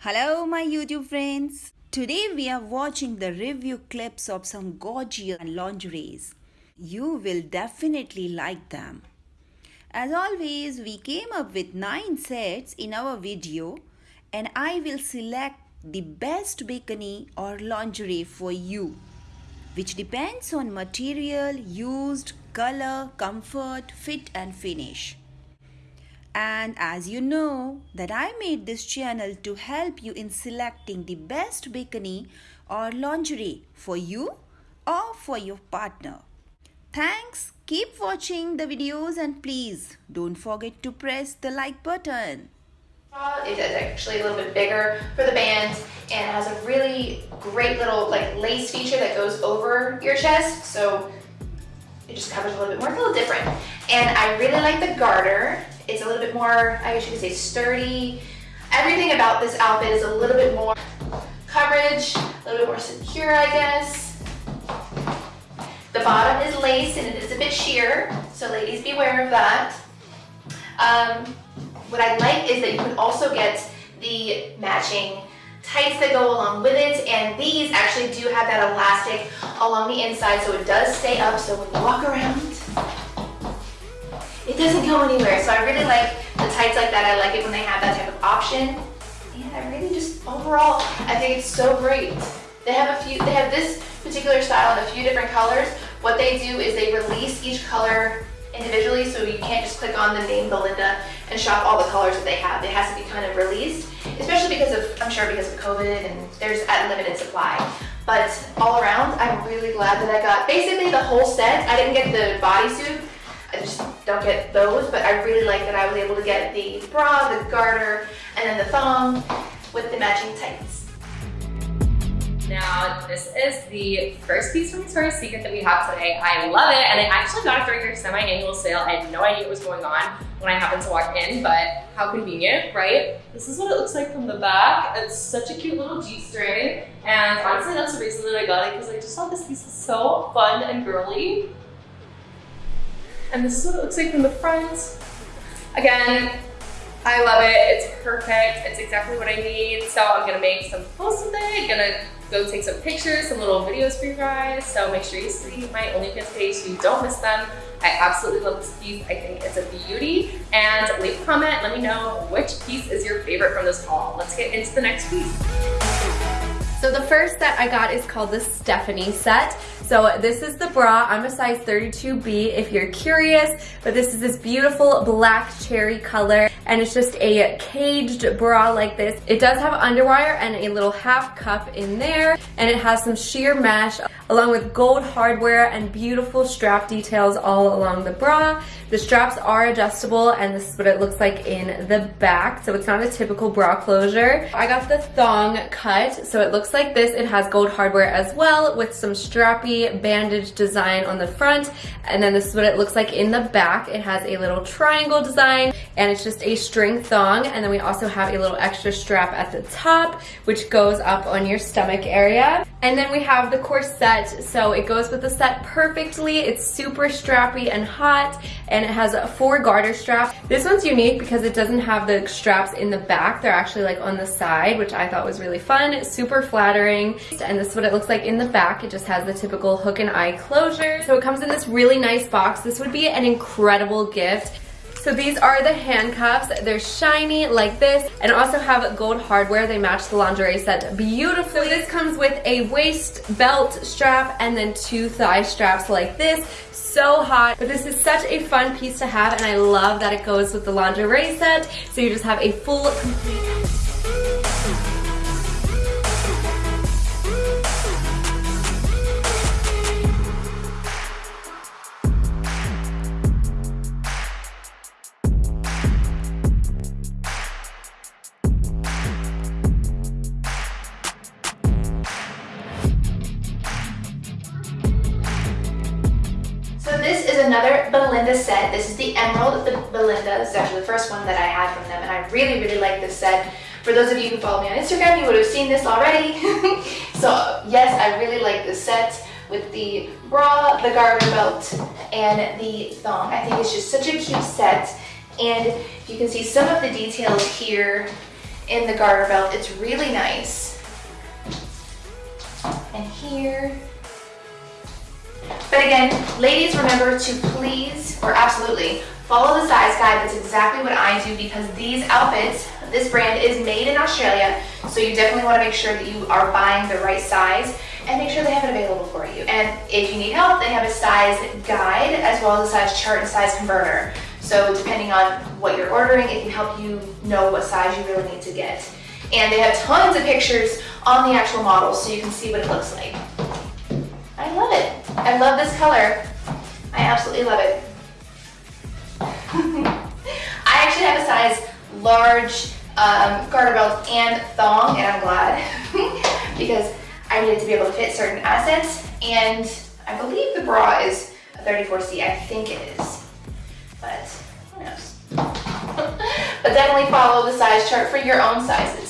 Hello my YouTube friends. Today we are watching the review clips of some gorgeous lingeries. You will definitely like them. As always, we came up with 9 sets in our video and I will select the best bikini or lingerie for you which depends on material used, color, comfort, fit and finish. And as you know that I made this channel to help you in selecting the best bikini or lingerie for you or for your partner. Thanks. Keep watching the videos and please don't forget to press the like button. It is actually a little bit bigger for the band and has a really great little like lace feature that goes over your chest. So it just covers a little bit more, it's a little different. And I really like the garter. It's a little bit more, I guess you could say sturdy. Everything about this outfit is a little bit more coverage, a little bit more secure, I guess. The bottom is lace and it is a bit sheer, so ladies beware of that. Um, what I like is that you can also get the matching tights that go along with it and these actually do have that elastic along the inside so it does stay up so when you walk around it doesn't go anywhere. So I really like the tights like that. I like it when they have that type of option. And I really just, overall, I think it's so great. They have a few, they have this particular style in a few different colors. What they do is they release each color individually so you can't just click on the name Belinda and shop all the colors that they have. It has to be kind of released, especially because of, I'm sure because of COVID and there's a limited supply. But all around, I'm really glad that I got basically the whole set. I didn't get the bodysuit I just don't get those, but I really like that I was able to get the bra, the garter, and then the thong with the matching tights. Now, this is the first piece from Victoria's Secret that we have today. I love it, and I actually got it during their semi-annual sale. I had no idea what was going on when I happened to walk in, but how convenient, right? This is what it looks like from the back. It's such a cute little G-string, and honestly, that's the reason that I got it, because I just thought this piece was so fun and girly. And this is what it looks like from the front. Again, I love it. It's perfect. It's exactly what I need. So I'm gonna make some posts with it. Gonna go take some pictures, some little videos for you guys. So make sure you see my OnlyFans page so you don't miss them. I absolutely love this piece. I think it's a beauty. And leave a comment. Let me know which piece is your favorite from this haul. Let's get into the next piece. So the first set I got is called the Stephanie set. So this is the bra. I'm a size 32B if you're curious, but this is this beautiful black cherry color and it's just a caged bra like this. It does have underwire and a little half cup in there and it has some sheer mesh along with gold hardware and beautiful strap details all along the bra. The straps are adjustable and this is what it looks like in the back. So it's not a typical bra closure. I got the thong cut. So it looks like this. It has gold hardware as well with some strappy bandage design on the front. And then this is what it looks like in the back. It has a little triangle design and it's just a string thong. And then we also have a little extra strap at the top, which goes up on your stomach area. And then we have the corset. So it goes with the set perfectly. It's super strappy and hot and it has four garter straps. This one's unique because it doesn't have the straps in the back. They're actually like on the side, which I thought was really fun. Super flattering. And this is what it looks like in the back. It just has the typical hook and eye closure. So it comes in this really nice box. This would be an incredible gift so these are the handcuffs. They're shiny like this and also have gold hardware. They match the lingerie set beautifully. So this comes with a waist belt strap and then two thigh straps like this so hot. But this is such a fun piece to have and I love that it goes with the lingerie set. So you just have a full complete Belinda set. This is the Emerald the Belinda. This is actually the first one that I had from them, and I really, really like this set. For those of you who follow me on Instagram, you would have seen this already. so yes, I really like this set with the bra, the garter belt, and the thong. I think it's just such a cute set. And you can see some of the details here in the garter belt. It's really nice. And here. But again, ladies, remember to please, or absolutely, follow the size guide. That's exactly what I do because these outfits, this brand is made in Australia. So you definitely want to make sure that you are buying the right size and make sure they have it available for you. And if you need help, they have a size guide as well as a size chart and size converter. So depending on what you're ordering, it can help you know what size you really need to get. And they have tons of pictures on the actual model so you can see what it looks like. I love it. I love this color. I absolutely love it. I actually have a size large um, garter belt and thong, and I'm glad because I needed to be able to fit certain assets, and I believe the bra is a 34C. I think it is, but who knows? but definitely follow the size chart for your own sizes.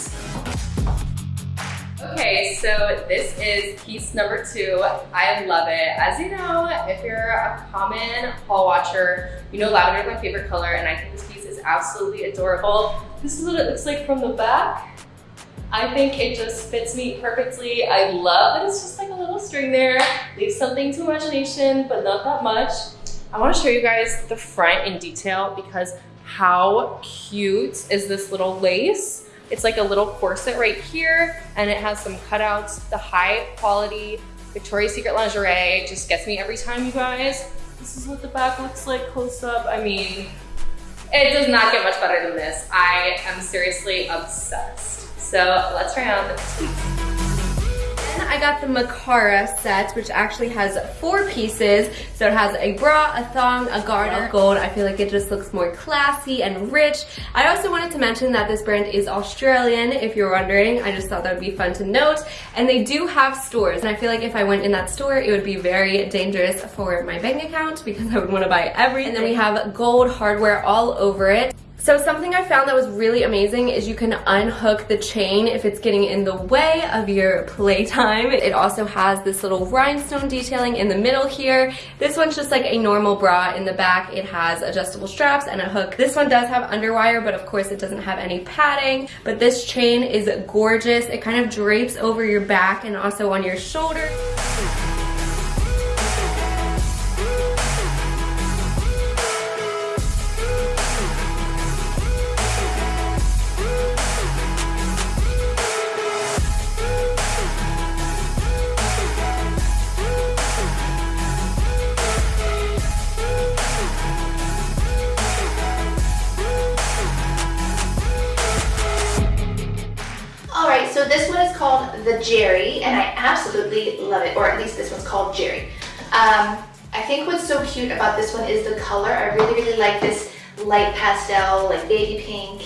Okay, so this is piece number two. I love it. As you know, if you're a common haul watcher, you know lavender is my favorite color and I think this piece is absolutely adorable. This is what it looks like from the back. I think it just fits me perfectly. I love that it's just like a little string there. Leaves something to imagination, but not that much. I wanna show you guys the front in detail because how cute is this little lace? It's like a little corset right here and it has some cutouts. The high quality Victoria's Secret lingerie just gets me every time, you guys. This is what the back looks like close up. I mean, it does not get much better than this. I am seriously obsessed. So let's try on the. I got the Makara set, which actually has four pieces. So it has a bra, a thong, a garter, gold. I feel like it just looks more classy and rich. I also wanted to mention that this brand is Australian, if you're wondering. I just thought that would be fun to note. And they do have stores. And I feel like if I went in that store, it would be very dangerous for my bank account because I would want to buy everything. And then we have gold hardware all over it. So something I found that was really amazing is you can unhook the chain if it's getting in the way of your playtime. It also has this little rhinestone detailing in the middle here. This one's just like a normal bra in the back. It has adjustable straps and a hook. This one does have underwire, but of course it doesn't have any padding. But this chain is gorgeous. It kind of drapes over your back and also on your shoulder. Jerry, and I absolutely love it, or at least this one's called Jerry. Um, I think what's so cute about this one is the color. I really, really like this light pastel, like baby pink.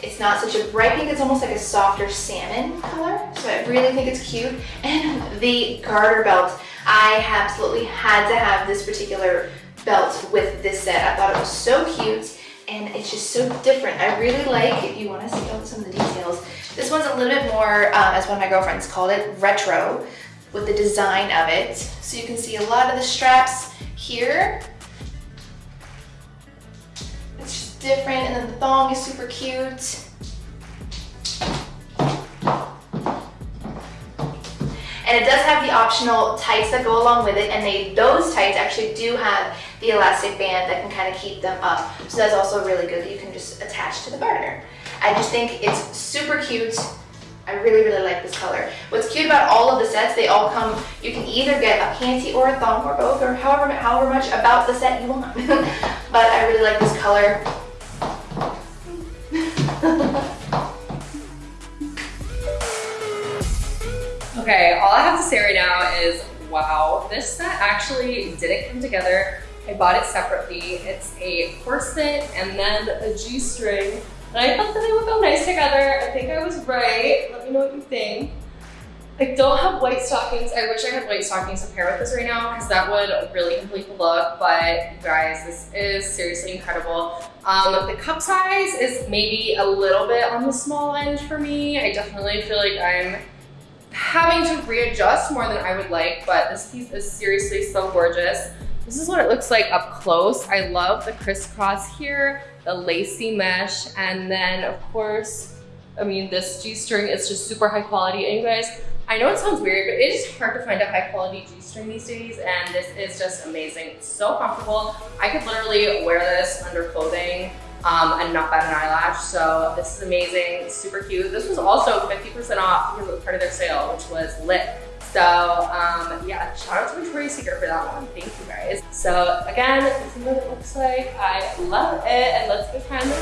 It's not such a bright pink, it's almost like a softer salmon color. So I really think it's cute. And the garter belt, I absolutely had to have this particular belt with this set. I thought it was so cute it's just so different. I really like, if you wanna see some of the details, this one's a little bit more, um, as one of my girlfriends called it, retro with the design of it. So you can see a lot of the straps here. It's just different and then the thong is super cute. And it does have the optional tights that go along with it and they those tights actually do have the elastic band that can kind of keep them up. So that's also really good that you can just attach to the garter. I just think it's super cute. I really, really like this color. What's cute about all of the sets, they all come, you can either get a panty or a thong or both or however, however much about the set you want. but I really like this color. Okay, all I have to say right now is, wow, this set actually didn't come together. I bought it separately. It's a corset and then a G-string and I thought that they would go nice together. I think I was right. Let me know what you think. I don't have white stockings. I wish I had white stockings to pair with this right now because that would really complete the look. But you guys, this is seriously incredible. Um, the cup size is maybe a little bit on the small end for me. I definitely feel like I'm having to readjust more than I would like, but this piece is seriously so gorgeous. This is what it looks like up close. I love the crisscross here the lacy mesh, and then of course, I mean, this G-string is just super high quality. And you guys, I know it sounds weird, but it is hard to find a high quality G-string these days. And this is just amazing. It's so comfortable. I could literally wear this under clothing um, and not bat an eyelash. So this is amazing, super cute. This was also 50% off because it was part of their sale, which was lit. So um, yeah, shout out to Victoria's Secret for that one. Thank you guys. So again, this is what it looks like. I love it. And let's go try on the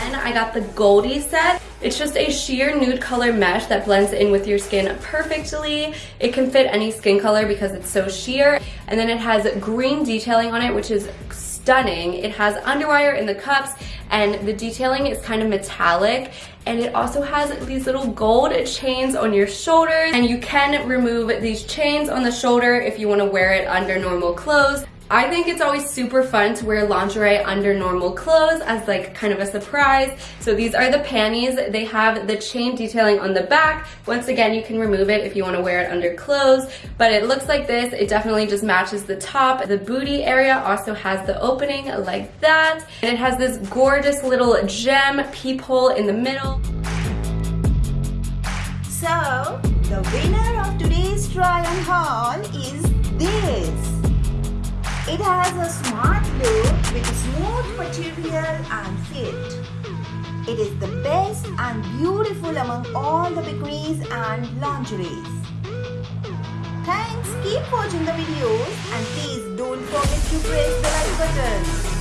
Then I got the Goldie set. It's just a sheer nude color mesh that blends in with your skin perfectly. It can fit any skin color because it's so sheer. And then it has green detailing on it, which is stunning. It has underwire in the cups and the detailing is kind of metallic and it also has these little gold chains on your shoulders and you can remove these chains on the shoulder if you want to wear it under normal clothes. I think it's always super fun to wear lingerie under normal clothes as like kind of a surprise. So these are the panties. They have the chain detailing on the back. Once again, you can remove it if you wanna wear it under clothes, but it looks like this. It definitely just matches the top. The booty area also has the opening like that. And it has this gorgeous little gem peephole in the middle. So, the winner of today's try on haul is this. It has a smart look with smooth material and fit. It is the best and beautiful among all the bikinis and lingeries. Thanks, keep watching the videos and please don't forget to press the like button.